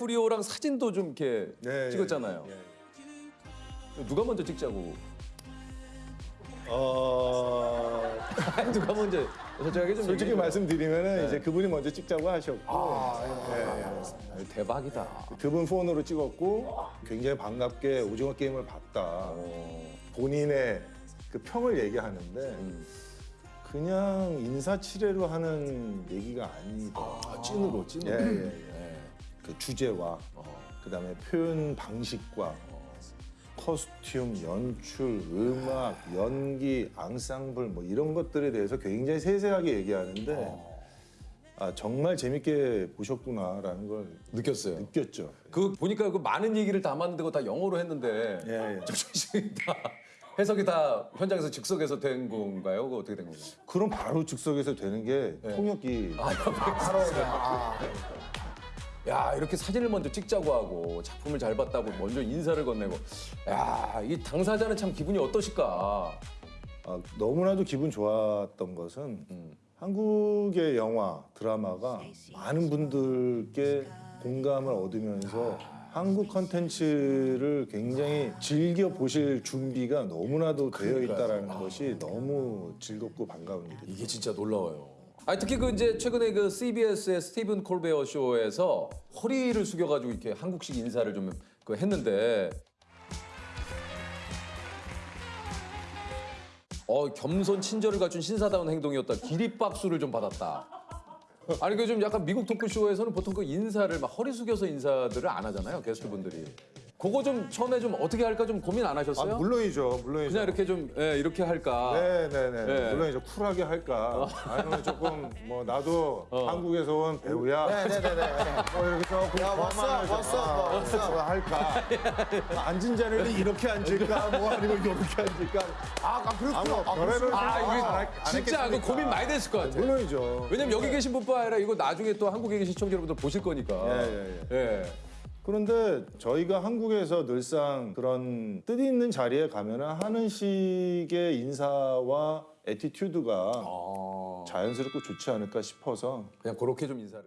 디카프리오랑 사진도 좀 이렇게 네, 찍었잖아요. 예, 예. 누가 먼저 찍자고? 어, 누가 먼저 솔직하게 좀 솔직히. 말씀드리면은 이제 그분이 먼저 찍자고 하셨고 예, 예. 아유, 대박이다. 그분 폰으로 찍었고 굉장히 반갑게 오징어 게임을 봤다. 본인의 그 평을 얘기하는데 그냥 인사치레로 하는 얘기가 아니다. 아, 찐으로 찐으로. 예, 예, 예. 그 주제와 그 다음에 표현 방식과 커스튬, 연출, 음악, 연기, 앙상블 뭐 이런 것들에 대해서 굉장히 세세하게 얘기하는데 아 정말 재밌게 보셨구나라는 걸 느꼈어요. 느꼈죠. 그 보니까 그 많은 얘기를 담았는데 그거 다 영어로 했는데 예, 예. 정신이 다 해석이 다 현장에서 즉석에서 된 건가요? 그거 어떻게 된 건가요? 그럼 바로 즉석에서 되는 게 통역이 야 이렇게 사진을 먼저 찍자고 하고 작품을 잘 봤다고 먼저 인사를 건네고 야 이 당사자는 참 기분이 어떠실까? 아, 너무나도 기분 좋았던 것은 한국의 영화 드라마가 많은 분들께 공감을 얻으면서 한국 컨텐츠를 굉장히 즐겨 보실 준비가 너무나도 되어 있다라는 것이 너무 즐겁고 반가운 일이죠. 이게 진짜 놀라워요. 아니 특히 그 이제 최근에 그 CBS의 스티븐 콜베어 쇼에서 허리를 숙여가지고 이렇게 한국식 인사를 좀 그 했는데 어 겸손 친절을 갖춘 신사다운 행동이었다. 기립박수를 좀 받았다. 아니 그 좀 약간 미국 토크쇼에서는 보통 그 인사를 막 허리 숙여서 인사들을 안 하잖아요 게스트분들이. 그거 좀 처음에 좀 어떻게 할까 좀 고민 안 아, 하셨어요? 물론이죠, 물론이죠. 그냥 이렇게 좀 예, 이렇게 할까? 네 네 네. 네. 물론 이제 쿨하게 할까. 아니면 조금 뭐 나도 한국에서 온 배우야. 네 네 네 네. 뭐 이렇게 조금 야, 왔어, 왔어, 아, 왔어. 뭐 할까. 앉은 자리를 이렇게 앉을까, 뭐 아니면 이렇게 앉을까. 아, 아, 그렇구나. 뭐 아, 별의별 아 이거 했- 안 진짜 그 했겠습니까? 고민 많이 됐을 것 같아요. 물론이죠. 왜냐면 여기 계신 분뿐 아니라 이거 나중에 또 한국에 계신 시청자 여러분들 보실 거니까. 예, 예, 예. 그런데 저희가 한국에서 늘상 그런 뜻 있는 자리에 가면 하는 식의 인사와 attitude가 아, 자연스럽고 좋지 않을까 싶어서 그냥 그렇게 좀 인사를.